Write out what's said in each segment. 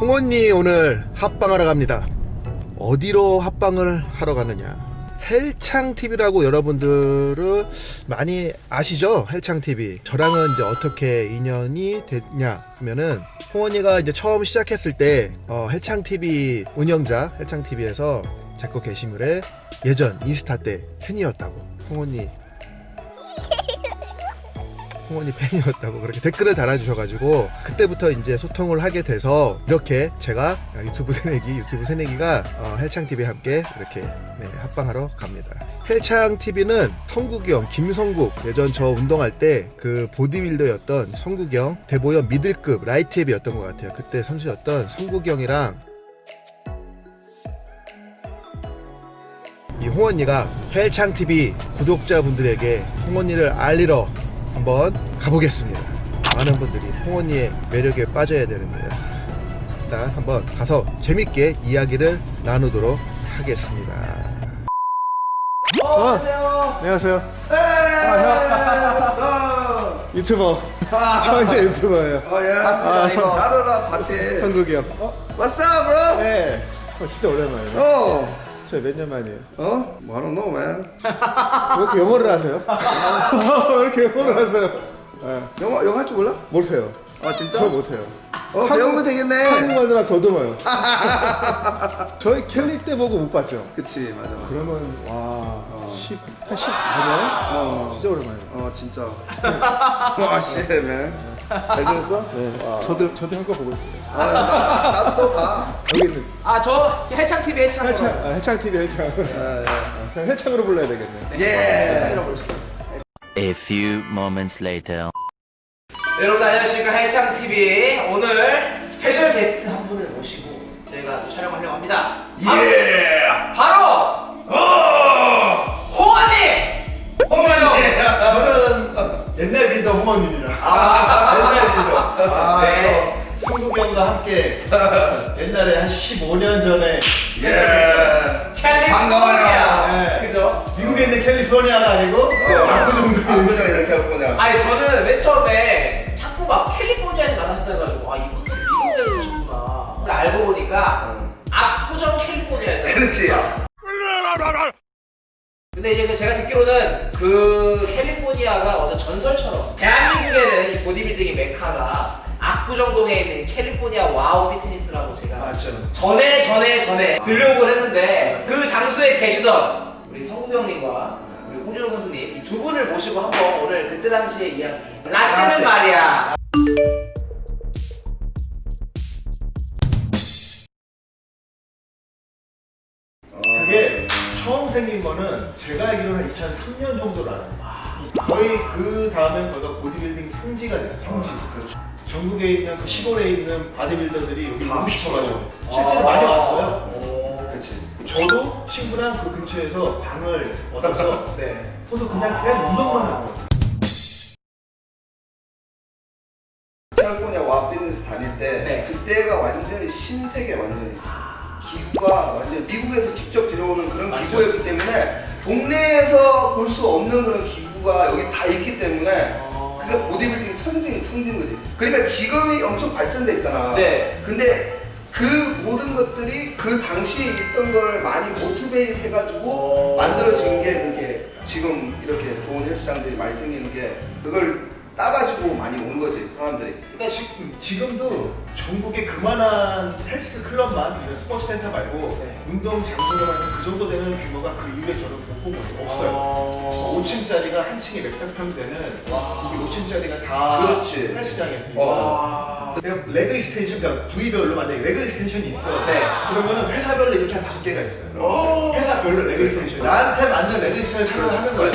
홍언니 오늘 합방하러 갑니다. 어디로 합방을 하러 가느냐? 헬창TV라고 여러분들은 많이 아시죠? 헬창TV. 저랑은 이제 어떻게 인연이 됐냐 하면은 홍언니가 이제 처음 시작했을 때 어, 헬창TV 운영자 헬창TV에서 제거 게시물에 예전 인스타 때 팬이었다고 홍언니 홍언니 팬이었다고 그렇게 댓글을 달아주셔가지고 그때부터 이제 소통을 하게 돼서 이렇게 제가 유튜브 새내기 유튜브 새내기가 어, 헬창TV와 함께 이렇게 네, 합방하러 갑니다. 헬창TV는 성국형 김성국 예전 저 운동할 때 그 보디빌더였던 성국형 대보협 미들급 라이트 헤비였던 것 같아요. 그때 선수였던 성국형이랑 이 홍언니가 헬창TV 구독자분들에게 홍언니를 알리러 한번 가보겠습니다. 많은 분들이 홍언니의 매력에 빠져야 되는데요. 일단 한번 가서 재밌게 이야기를 나누도록 하겠습니다. 어, 안녕하세요. 안녕하세요. 유튜버. 저 이제 유튜버예요. 어, 예. 아, 선- 나도 나 봤지. 성국이 형. What's up, bro? 네. 어, 진짜 오랜만이에요. 어. 저희 몇 년 만이에요? 어? I don't know, man. 왜 이렇게 영어를 하세요? 왜 이렇게 영어를 하세요? 네. 영어 영어 할 줄 몰라? 못해요. 아 진짜? 저 못해요. 어 배우면 되겠네. 한국말로만 더듬어요. 저희 캘리 때 보고 못 봤죠? 그치 맞아. 맞아. 그러면 와 10, 한 14년? 어. 진짜 오랜만이에요. 어 진짜. 와 씨, man. 잘 지냈어? 네. 저도 저도 형 거 보고 있어요. 아, 나, 나, 나도 또 봐. 여기 있는 아저 헬창 TV 헬창. 헬창 아, 헬창 TV 헬창. 아, 그냥 헬창으로 불러야 되겠네. 예. 예. 헬창이라고 부르죠. A few moments later. 여러분 안녕하십니까 헬창 TV 오늘 스페셜 게스트 한 분을 모시고 저희가 또 촬영하려고 합니다. 예. 바로 홍언니. 어머니. 저는 옛날 리더 홍언니라 아, 옛날 아, 네. 또 승국이 형과 함께 옛날에 한 15년 전에 예. 캘리포니아. 반가워요. 네. 그죠? 미국에 있는 캘리포니아가 아니고 압구정도 압구정 이렇게 했구나. 아니 저는 맨 처음에 자꾸 막 캘리포니아에서 만나셨다가지고 아 이분도 미국에서 오셨구나. 근데 알고 보니까 압구정 캘리포니아였다. 그렇지. 전에 전에 전에 들려오곤 했는데 그 장소에 계시던 우리 성국 형님과 우리 홍준호 선수님 이두 분을 모시고 한번 오늘 그때 당시의 이야기 라떼는 말이야. 그게 처음 생긴 거는 제가 알기로는 2003년 정도로 알아요. 거의 그 다음엔 거기가 보디빌딩 성지가 돼요 성지 그렇죠. 전국에 있는 그 시골에 있는 바디빌더들이 여기 다 뭉쳐가지고 실제로 많이 왔어요. 그렇지. 저도 친구랑 그 근처에서 방을 얻어서 네. 그래서 그냥 그냥 운동만 하고. 캘리포니아 와 피트니스 다닐 때 네. 그때가 완전히 신세계 완전히 기구가 완전 미국에서 직접 들어오는 그런 기구였기 때문에 동네에서 볼 수 없는 그런 기구가 여기 다 있기 때문에 그게 보디빌딩 선진 선진 거지. 그러니까 지금이 엄청 발전돼 있잖아. 네. 근데 그 모든 것들이 그 당시에 있던 걸 많이 motivate 해가지고 만들어진 게 그게 지금 이렇게 좋은 헬스장들이 많이 생기는 게 그걸 따가지고 많이 온 거지 사람들이. 그러니까 지금, 지금도 전국에 그만한 헬스 클럽만 이런 스포츠 센터 말고 네. 운동 장소로만 그 정도 되는 규모가 그 이후에 저는 못본 거예요. 없어요. 어... 5층짜리가 한 층에 몇백 평 되는 이게 5층짜리가 다 그렇지. 헬스장이었으니까 와. 내가 leg extension, 그러니까 부위별로 만약에 leg extension이 있어. 네. 그러면은 회사별로 이렇게 한 다섯 개가 있어요. 회사별로 leg extension. 나한테 맞는 leg extension을 하는 거야.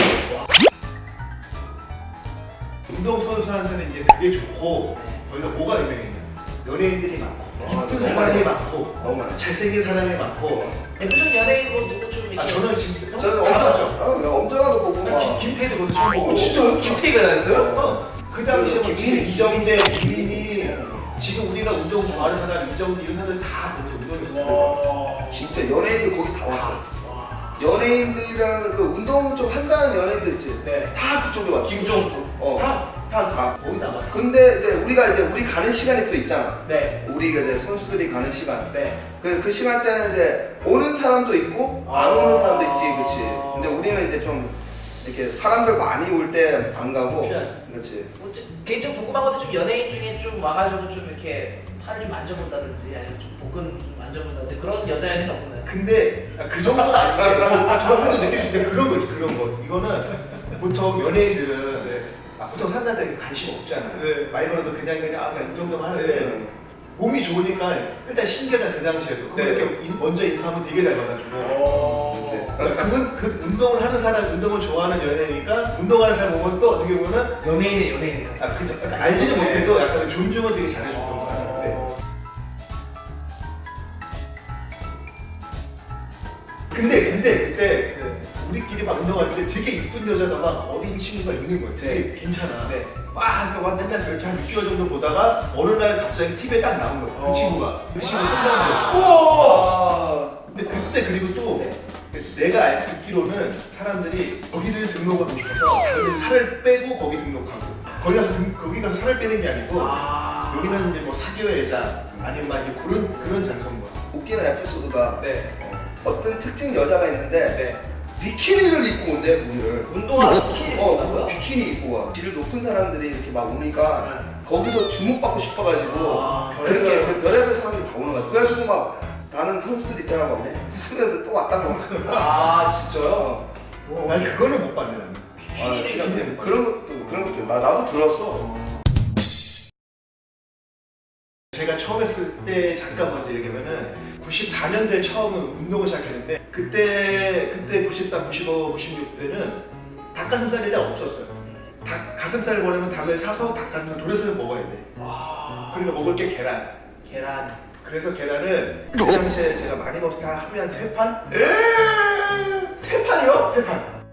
운동 선수한테는 이제 되게 좋고 거기가 뭐가 유명했냐? 연예인들이 많고 아, 이쁜 너무 사람이. 많고 너무 많아. 잘생긴 사람이 많고 대표적인 연예인 뭐 누구 좀 이렇게 아 저는 진짜 저는 다 엄청 봤죠. 어, 엄청나도 보고 난 막. 김- 김태희도 그것도 처음 보고 어, 진짜요? 김태희가 다녔어요? 어, 그 당시에 뭐 김민희, 이정재, 김민희 지금 우리가 운동 좋아하는 사람 이정재 이런 사람들 다 이제 운동했어요. 진짜 연예인들 거기 다 왔어. 연예인들이랑 그 운동 좀 한다는 연예인들 있지. 네. 다 그쪽에 왔어. 김종국. 어. 다, 다, 다. 거의 다 맞아. 근데 이제 우리가 이제 우리 가는 시간이 또 있잖아. 네. 우리가 이제 선수들이 가는 시간. 네. 그, 그 시간대는 이제 오는 사람도 있고 안 아. 오는 사람도 있지, 그치? 근데 우리는 이제 좀 이렇게 사람들 많이 올 때 안 가고. 그치? 뭐 좀, 개인적으로 궁금한 것도 좀 연예인 중에 좀 와가지고 좀 이렇게 팔을 좀 만져본다든지 아니면 좀 복근 좀 만져본다든지 그런 여자 연예인 없었나요? 근데 아, 그 정도는 아닌데 저, 저 한도 느낄 수 있는데 그런 거 있어 그런 거 이거는 보통 연예인들은 아, 보통 사람들한테 관심 없잖아 네. 많이 걸어도 그냥 그냥 아 그냥 이 정도만 하는데 네. 몸이 좋으니까 일단 신기하잖아 그 당시에도 그럼 네. 이렇게 인- 먼저 인사하면 되게 잘 받아주고 어... 그러니까 그분 그 운동을 하는 사람 운동을 좋아하는 연예니까 운동하는 사람 보면 또 어떻게 보면 연예인의 연예인. 아 그죠 약간 알지는 못해도 약간 존중은 되게 잘해줬던 어. 거야 네. 근데 근데 그때 우리끼리 막 운동할 때 되게 이쁜 여자가 막 어린 친구가 있는 거야. 되게 괜찮아. 네. 와, 그러니까 와 맨날 그렇게 한 6개월 정도 보다가 어느 날 갑자기 TV에 딱 나온 거야. 그 어. 친구가. 그 친구 성장한 우와! 근데 그때 그리고 또 내가 알- 듣기로는 사람들이 거기를 등록하고 싶어서 살을 빼고 거기 등록하고 거기 가서 등- 거기 가서 살을 빼는 게 아니고 아. 여기는 이제 뭐 사교회자 아니면 막 이제 그런 그런 장소인 거야. 웃기는 에피소드가 네. 어떤 특징 여자가 있는데 네. 비키니를 입고 온대, 거기를. 운동하는 비키니 어? 비키니 입고 와. 질 높은 사람들이 이렇게 막 오니까 거기서 주목받고 싶어가지고 아, 그렇게 별의별- 별의별 사람들이 다 오는 거야. 그래가지고 막 나는 선수들 있잖아, 막 웃으면서 또 왔다가 막. 아 진짜요? 어. 오. 난 그거는 못 봤네. 나는. 아, 그런, 것도 그런 것도 나 나도 들었어. 제 94년도에 처음 운동을 시작했는데 그때 그때 94, 95, 96때는 닭가슴살이 잘 없었어요. 닭 가슴살을 먹으려면 닭을 사서 닭가슴살 돌려서 먹어야 돼. 와. 그러니까 먹을 게 계란. 계란. 그래서 계란을 그 당시에 제가 많이 먹을 때 하루에 한 세 판? 세 판이요? 세 판.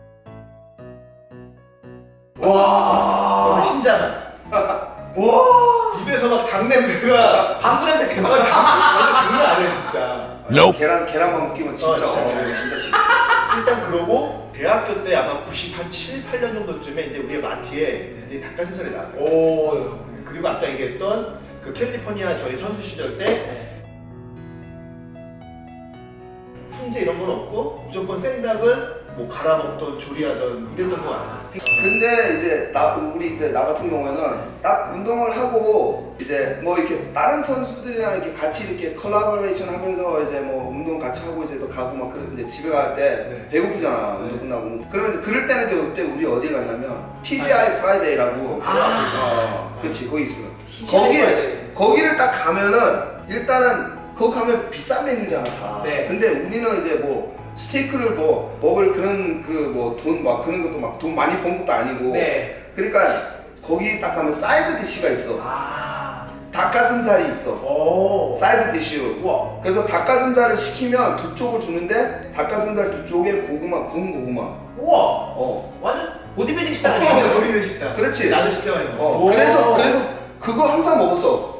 와. 그래서 흰자만. 와. 입에서 막닭 냄새가 방구 냄새 되게 아. 장난 아니에요 진짜. 계란 계란만 먹기면 진짜 어, 진짜. 어, 진짜 싫어. 일단 그러고 대학교 때 아마 97, 8년 정도쯤에 이제 우리의 마트에 이제 닭가슴살이 나왔어요. 오. 그리고 아까 얘기했던 그 캘리포니아 저희 선수 시절 때 네. 훈제 이런 건 없고 무조건 생닭을 뭐 갈아 먹던 조리하던 이랬던 거 같아요. 아, 생- 근데 이제 나 우리 이제 나 같은 경우에는 딱 운동을 하고 이제 뭐 이렇게 다른 선수들이랑 이렇게 같이 이렇게 컬라보레이션 하면서 이제 뭐 운동 같이 하고 이제 또 가고 막 이제 집에 갈때 네. 배고프잖아 운동 끝나고 그러면 그럴 때는 이제 그때 우리 어디 갔냐면 TGI Friday라고 아. 어, 그렇지 거기 있어 TGI 거기. 거기를 딱 가면은 일단은 거기 가면 비싼 메뉴잖아 다 네. 근데 우리는 이제 뭐 스테이크를 뭐 먹을 그런 그 뭐 돈 막 그런 것도 막 돈 많이 번 것도 아니고 네. 그러니까 거기 딱 가면 side dish가 있어 아. 닭가슴살이 있어 오. side dish로 우와. 그래서 닭가슴살을 시키면 두 쪽을 주는데 닭가슴살 두 쪽에 고구마 구운 고구마 우와. 어 완전 보디빌딩 식당 어, 아니에요? 머리를 식다. 그렇지. 나도 진짜 많이 먹어. 어, 오. 그래서 그래서 그거 항상 먹었어.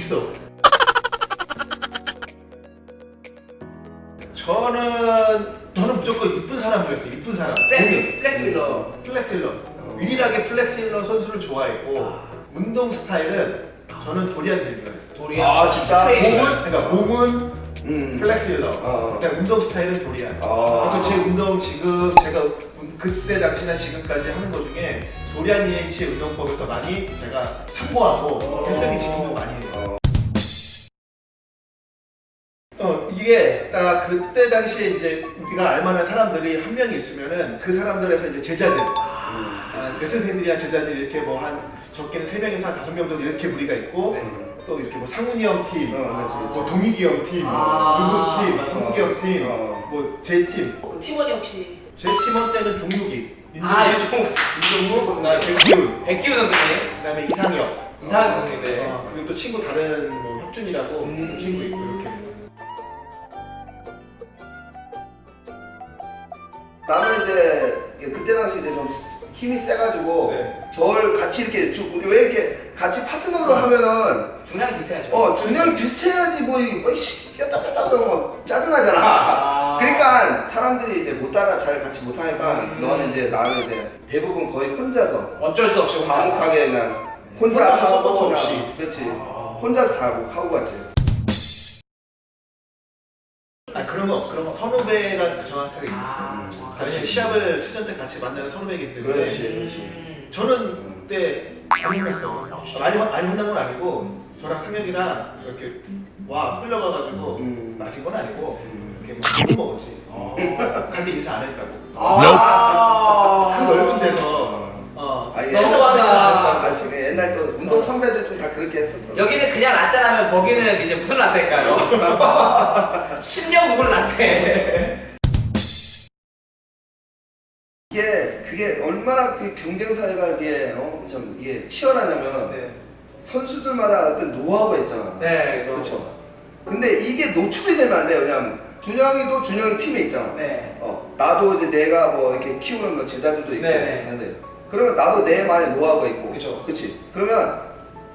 있어. 저는 저는 무조건 이쁜 사람 좋아했어요. 이쁜 사람. 플렉스 플렉스 윌러. 플렉실러. 유일하게 플렉스 윌러 선수를 좋아했고 운동 스타일은 저는 도리안 좋아했어요. 도리안. 아, 진짜? 몸은 그러니까 몸은 음. 플렉스 윌러. 어. 그냥 운동 스타일은 도리안. 아. 그래서 제 운동 지금 제가 운- 그때 당시나 지금까지 하는 것 중에 도리안 예이츠의 운동법을 더 많이 제가 참고하고 굉장히 지금도 많이 해요. 어 이게 딱 그때 당시에 이제 우리가 알만한 사람들이 한 명이 있으면은 그 사람들에서 이제 제자들 아, 레슨생들이나 제자들이 이렇게 뭐 한 적게는 세 명에서 한 다섯 명 정도 이렇게 무리가 있고 또 이렇게 뭐 상훈이 형 팀, 어, 그렇지, 그렇지. 뭐 동익이 형 팀, 아. 누구 팀, 막 성국이 형 팀, 어. 뭐제 팀. 그 팀원이 혹시 제 팀원 때는 종욱이, 아 요즘 윤종국, 나 백기훈, 백기우 선수님, 그다음에 이상혁, 이상한 선수님. 네. 어, 그리고 또 친구 다른 뭐 혁준이라고 음. 친구 있고 이렇게. 나는 이제 그때 당시 이제 좀 힘이 세가지고 네. 저를 같이 이렇게 주- 왜 이렇게 같이 파트너로 하면은 중량이 비슷해야죠. 어 중량이 비슷해야지 뭐 이게 뭐 씨, 꼈다 뺐다 그러면 짜증나잖아. 아. 그러니까 사람들이 이제 못 따라 잘 같이 못 하니까 음. 너는 이제 나는 이제 대부분 거의 혼자서 어쩔 수 없이 혼자. 과묵하게 그냥 혼자 혼자서 하고 서포트 그냥 없이. 그렇지 아. 혼자서 다 하고 하고 갔지. 아 그런 건 없어. 그런 건 선후배가 정확하게 있었어요. 아, 왜냐면 시합을 최전 때 같이 만나는 선후배이기 때문에 그렇지. 음. 저는 그때 많이 혼났어요. 많이 혼- 많이 혼난 건 아니고 저랑 상혁이랑 이렇게 와 끌려가가지고 음. 맞은 건 아니고 음. 이렇게 막 욕을 먹었지. 갈때 인사 안 했다고. 아. 그 넓은 데서 어 아. 너무하다. 아, 지금 옛날 또 운동 선배들 좀 다 그렇게 했었어. 여기는 그냥 라떼라면 거기는 이제 무슨 라떼일까요? 10년 묵은 라떼. 이게 그게 얼마나 그 경쟁 사회가 이게 어, 참 이게 치열하냐면 네. 선수들마다 어떤 노하우가 있잖아. 네. 그렇죠. 근데 이게 노출이 되면 안 돼요. 왜냐면 준영이도 준영이 팀에 있잖아. 네. 어, 나도 이제 내가 뭐 이렇게 키우는 뭐 제자들도 있고. 네네. 근데 그러면 나도 내만의 노하우가 있고. 그쵸. 그치. 그러면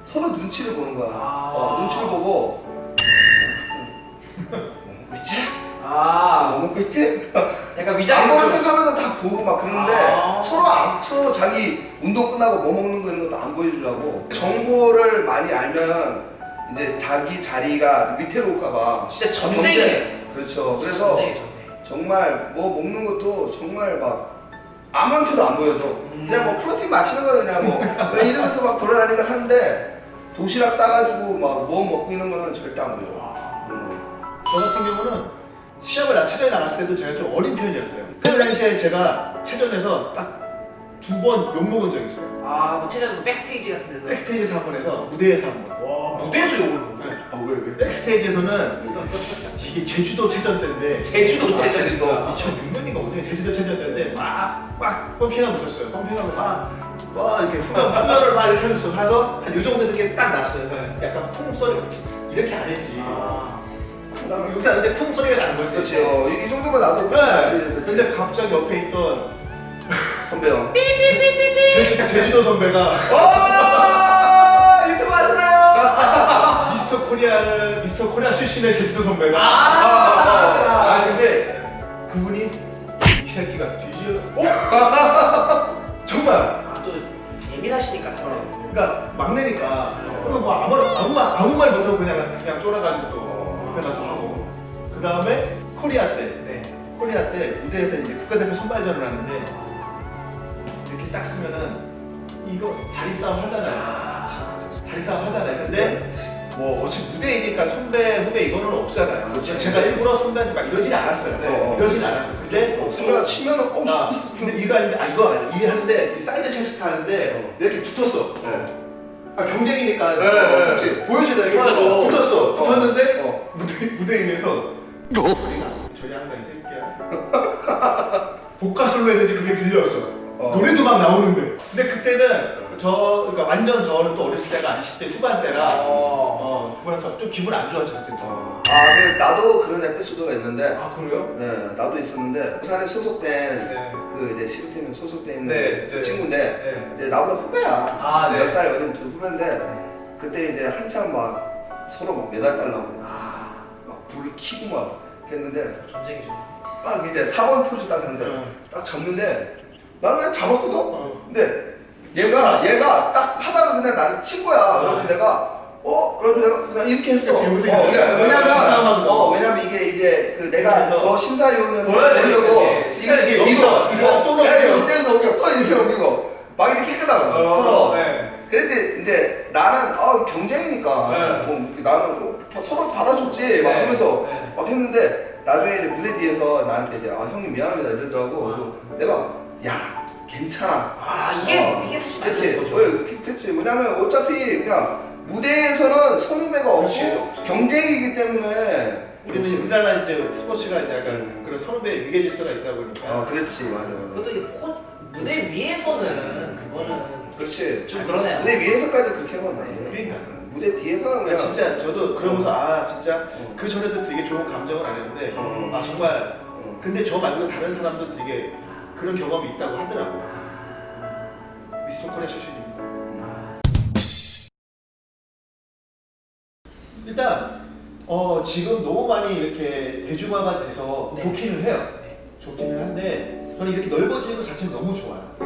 서로 눈치를 보는 거야. 아. 어, 눈치를 보고. 뭐 먹고 있지? 뭐 아. 먹고 있지? 약간 안 위장이 보는 좀- 척하면서 다 보고 막 그러는데 아. 서로 안, 서로 자기 운동 끝나고 뭐 먹는 거 이런 것도 안 보여주려고 정보를 많이 알면은 이제 자기 자리가 밑으로 올까봐 진짜 전쟁이에요. 그렇죠. 그래서 전쟁이 전쟁. 정말 뭐 먹는 것도 정말 막 아무한테도 안 보여줘. 음. 그냥 뭐 프로틴 마시는 거를 그냥 뭐 그냥 이러면서 막 돌아다니는 걸 하는데 도시락 싸가지고 막 뭐 먹고 있는 거는 절대 안 보여줘. 음. 저 같은 경우는 시합을 나 최전에 나갔을 때도 제가 좀 어린 편이었어요. 그 당시에 제가 최전에서 딱 두번 욕먹은 적이 있어요. 아, 뭐 최근 백스테이지 같은 데서. 백스테이지에서 한번 해서 무대에서 한 번. 와, 무대에서 욕을. 네. 아 스테이지에서는 이게 제주도 체전 때인데 제주도 아, 체전에서. 제주도. 2006년인가 어떻게 제주도 체전 때인데 막막 펌핑하고 있었어요. 펌핑하고 막, 막 이렇게 후면, 후면을 막 이렇게 하면서 가서 한 요 정도 이렇게 딱 났어요. 그래서 약간 쿵 소리 이렇게 안 했지. 아. 여기서 하는데 쿵 소리가 나는 거지. 그렇지. 어, 이, 이 정도면 나도 네. 그렇지. 근데 갑자기 옆에 있던 선배 형. 제주, 제주도 선배가 와, 유튜브 하시나요? 코리아를 미스터 코리아 출신의 제주도 선배가 아, 아 근데 그분이 이 새끼가 뒤질 어? 정말 아, 또 예민하시니까. 어, 그러니까 막내니까 그러면 뭐 아무 아무 말 아무 말 못하고 그냥 그냥 쫄아가지고 또 옆에 가서 하고 그 다음에 코리아 때 네. 코리아 때 무대에서 이제 국가대표 선발전을 하는데 이렇게 딱 쓰면은 이거 자리 싸움 하잖아요. 자리 싸움 하잖아요. 근데 뭐 어차피 무대이니까 선배 후배 이거는 없잖아요. 그렇죠. 제가 일부러 선배한테 막 이러진 않았어요. 네. 이러진 않았어요. 근데 선배가 치면은 어. 아, 근데 이거 아닌데 아 이거 아니야. 이게 하는데 이 side chest 하는데 이렇게 붙었어. 아 경쟁이니까 네, 네. 그렇지 보여주다 이렇게 보여줘. 붙었어. 어. 붙었는데 어. 무대 무대 위에서 소리가 저리 한다 이 새끼야. 복화술로 했는지 그게 들렸어. 어. 노래도 막 나오는데. 근데 그때는 저 그러니까 완전 저는 또 어렸을 때가 20대 후반 때라 어. 어 그래서 좀 기분 안 좋았죠 그때. 또. 아, 근데 나도 그런 에피소드가 있는데, 아, 그래요? 네, 나도 있었는데 부산에 소속된 네. 그 이제 시루팀에 소속돼 있는 네, 그 네. 친구인데 네. 이제 나보다 후배야. 아, 네. 몇살 어린 두 후배인데 그때 이제 한참 막 서로 막 메달 달라고 아, 막 불을 켜고 막 했는데 전쟁이죠. 딱 이제 4번 포즈 딱 했는데 네. 딱 잡는데 나는 그냥 잡았거든. 어. 근데 얘가 얘가 딱 하다가 그냥 나를 친 거야. 그래서 내가 어? 그래서 내가 그냥 이렇게 했어. 그치, 어, 왜- 왜냐면. 어 왜냐면 이게 이제 그 내가 더 심사위원을 보려고 이게 이게 뒤로. 이거 이때는 넘겨 또 이렇게 넘기고 막 이렇게 했거든. 서로. 네. 그래서 이제 나는 아 경쟁이니까 네. 뭐 나는 뭐 서로 받아줬지 막 네. 하면서 네. 막 했는데 나중에 이제 무대 뒤에서 나한테 이제 아 형님 미안합니다 이러더라고 그래서 내가 야 괜찮아 아, 이게, 어. 이게 사실 그렇지 맞는 어. 그- 그렇지 뭐냐면 어차피 그냥 무대에서는 선후배가 없고. 경쟁이기 때문에 우리 그렇지 우리나라 이제 스포츠가 이제 약간 음. 그런 선후배 위계 질서가 있다 보니까 아 그렇지 맞아 맞아 그것도 이게 포, 무대 위에서는 그거는 그렇지 좀 그러네요. 무대 위에서까지 그렇게 하면 안 돼. 그러니까. 무대 뒤에서는 그러니까 그냥 진짜 저도 그러면서 아 진짜 어. 그 전에도 되게 좋은 감정을 안 했는데 어. 아 정말 어. 근데 저 말고 다른 사람도 되게 그런 경험이 있다고 하더라고. 미스터 코리아 출신입니다. 일단 어, 지금 너무 많이 이렇게 대중화가 돼서 네. 좋기는 해요. 네. 좋기는 한데 저는 이렇게 넓어지는 것 자체는 너무 좋아요.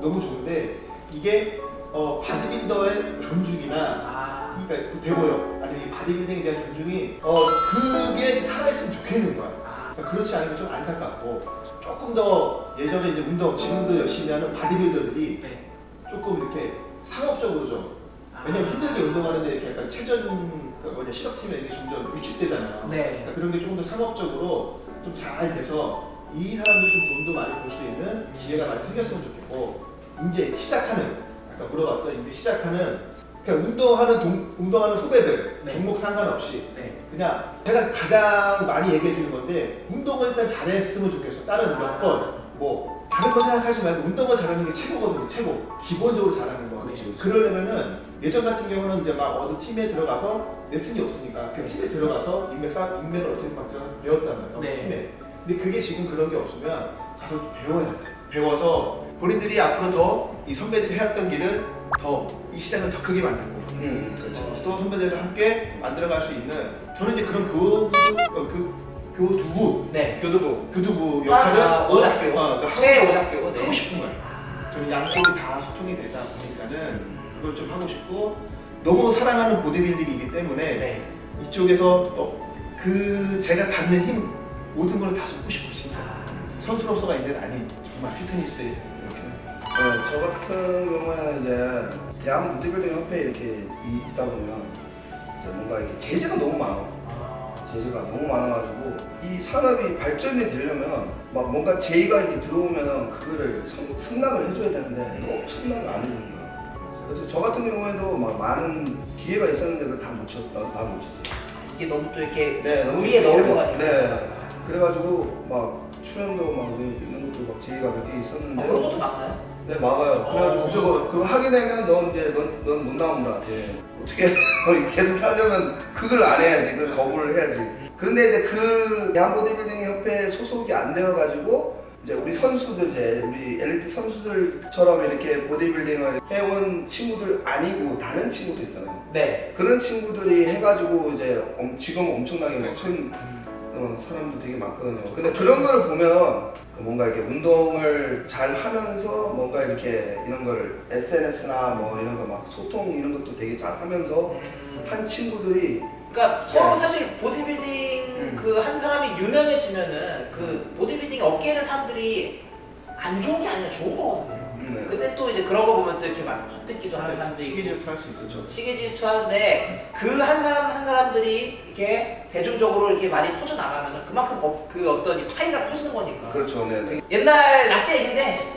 너무 좋은데 이게 어, 바디빌더의 존중이나 아. 그러니까 그 대보여 아니면 이 바디빌딩에 대한 존중이 어 그게 살아있으면 좋겠는 거야. 아. 그러니까 그렇지 않으면 좀 안타깝고 조금 더 예전에 이제 운동 지금도 열심히 하는 바디빌더들이 네. 조금 이렇게 상업적으로 좀 아. 왜냐면 힘들게 운동하는데 이렇게 약간 체전 그 뭐냐 실업팀에 이게 점점 위축되잖아요. 네. 그러니까 그런 게 조금 더 상업적으로 좀 잘 돼서 이 사람들이 좀 돈도 많이 벌 수 있는 기회가 많이 생겼으면 좋겠고 이제 시작하는 아까 물어봤던 이제 시작하는 그냥 운동하는 동, 운동하는 후배들 네. 종목 상관없이 네. 그냥 제가 가장 많이 얘기해 주는 건데 운동을 일단 잘했으면 좋겠어. 다른 몇번뭐 다른 거 생각하지 말고 운동을 잘하는 게 최고거든요. 최고 기본적으로 잘하는 거. 그렇지, 그렇지. 그러려면은 예전 같은 경우는 이제 막 어느 팀에 들어가서 레슨이 없으니까 그 팀에 들어가서 인맥 쌓 인맥을 어떻게 막 들어가 배웠다는 어느 네. 팀에. 근데 그게 지금 그런 게 없으면 가서 배워야 돼. 배워서 본인들이 앞으로 더 이 선배들이 해왔던 길을 더 이 시장을 더 크게 만들고 음, 그렇죠. 또 선배들과 함께 만들어갈 수 있는 저는 이제 그런 교부 어, 그 교두부 네. 교두부 교두부 역할을 아, 오작교. 어, 그러니까 최 하고, 오작교. 네. 하고 싶은 거예요. 저는 양쪽이 다 소통이 되다 보니까는 그걸 좀 하고 싶고 너무 사랑하는 보디빌딩이기 때문에 네. 이쪽에서 또 그 제가 닿는 힘 모든 걸 다 쏟고 싶어요 진짜 선수로서가 이제 아닌 정말 피트니스에 이렇게 네, 저 같은 경우에는 이제 대한 보디빌딩 협회에 이렇게 있다 보면 뭔가 이렇게 제재가 너무 많아. 제재가 너무 많아가지고 이 산업이 발전이 되려면 막 뭔가 제의가 이렇게 들어오면 그거를 성- 승낙을 해줘야 되는데 너 승낙을 안 해주는 거야. 그래서 저 같은 경우에도 막 많은 기회가 있었는데 그걸 다못 쳤, 쳤어요. 이게 너무 또 이렇게 네, 너무 위에 이렇게 넣어가지고. 네. 그래가지고 막 출연도 막 이런 것도 막 제의가 몇 개 있었는데. 아, 그런 것도 많나요? 네 맞아요. 그래가지고 어. 그거 그거 하게 되면 넌 이제 넌못 나온다. 예. 어떻게 계속 하려면 그걸 안 해야지. 그걸 거부를 해야지. 그런데 이제 그 대한 보디빌딩 협회 소속이 안 되어가지고 이제 우리 선수들 이제 우리 엘리트 선수들처럼 이렇게 보디빌딩을 해온 친구들 아니고 다른 친구들 있잖아요. 네. 그런 친구들이 해가지고 이제 엄- 지금 엄청나게 뭐큰 어, 사람도 되게 많거든요. 근데 그런 거를 보면 그 뭔가 이렇게 운동을 잘 하면서 뭔가 이렇게 이런 거를 SNS나 뭐 이런 거 막 소통 이런 것도 되게 잘 하면서 한 친구들이 그러니까 서로 네. 사실 보디빌딩 음. 그한 사람이 유명해지면은 그 보디빌딩 업계에 있는 사람들이 안 좋은 게 아니라 좋은 거거든요. 음, 네. 근데 또 이제 그런 거 보면 또 이렇게 막 헐뜯기도 하는 사람들이 있고 시기 질투 할 수 있었죠. 시기 질투 하는데 그 한 사람 한 사람들이 이렇게 대중적으로 이렇게 많이 퍼져 나가면 그만큼 업- 그 어떤 이 파이가 커지는 거니까. 그렇죠, 네네. 옛날 라떼 얘기인데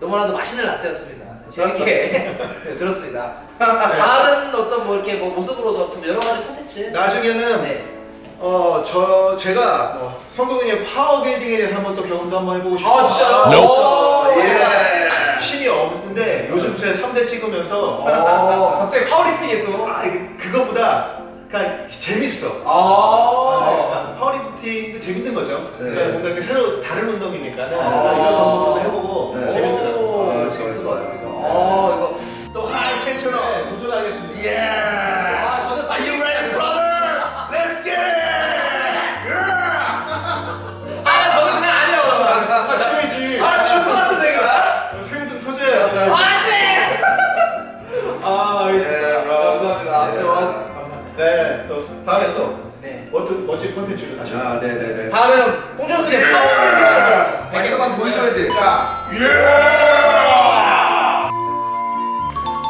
너무나도 맛있는 라떼였습니다. 재밌게 네, 들었습니다. 다른 어떤 뭐 이렇게 뭐 모습으로 더 여러 가지 콘텐츠. 나중에는 네. 어 저 제가 뭐 성동의 파워 게이딩에 대해서 한번 또 경험도 한번 해보고 싶어요. 아 진짜요? 그렇죠. 오. 예. 힘이 없는데 요즘 제 3대 찍으면서 어, 갑자기 파워리프팅에 또. 아 이게 그거보다 그러니까 재밌어. 아. 아, 파워리프팅도 재밌는 거죠. 네. 그러니까 뭔가 새로 다른 운동이니까는 아. 이런 방법으로도 해보고 네. 재밌더라고요. 오, 아, 재밌을 것 같습니다. 네. 어, 이거. 또 하이 텐션업. 네, 도전하겠습니다. 예. 감사합니다. 예. 네, 또 다음에 또 네. 멋진 멋진 콘텐츠를 다시. 아, 네 네 네. 다음에는 홍준호 선생님 파워리프팅! 발사만 보여줘야지. 자,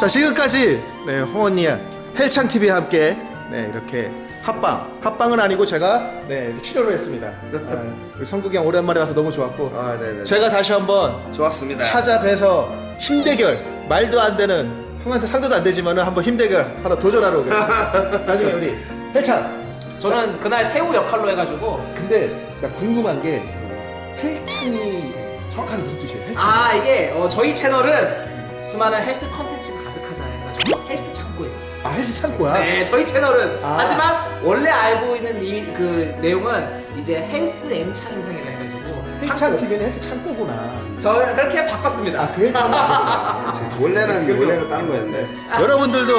자 지금까지 네, 홍언니의 헬창 TV와 함께 네, 이렇게 합방 합방은 아니고 제가 네, 출연을 했습니다. 아, 우리 성국이 형 오랜만에 와서 너무 좋았고 아, 네네. 제가 다시 한번 좋았습니다. 찾아뵈서 힘대결 말도 안 되는 형한테 상대도 안 되지만은 한번 힘대결 하나 도전하러 오겠습니다. 나중에 우리 헬창 저는 그날 새우 역할로 해가지고 근데 나 궁금한 게 헬창이 정확하게 무슨 뜻이에요? 헬창. 아 이게 어, 저희 채널은 수많은 헬스 컨텐츠가 가득하자 해가지고 헬스 창고입니다. 아 헬스 창고야? 네, 저희 채널은 아. 하지만 원래 알고 있는 이 그 내용은 이제 헬스 엠창 인생이라 헬창 TV는 헬스 창고구나. 저 그렇게 바꿨습니다. 아, 그 헬창 아니구나. 원래는 원래는 다른 거였는데 여러분들도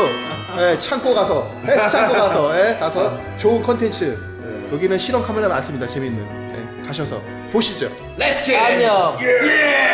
예, 창고 가서 헬스 창고 가서 예, 가서 좋은 컨텐츠 여기는 실험 카메라 많습니다. 재밌는 예, 가셔서 보시죠. Let's get it! 안녕. 예!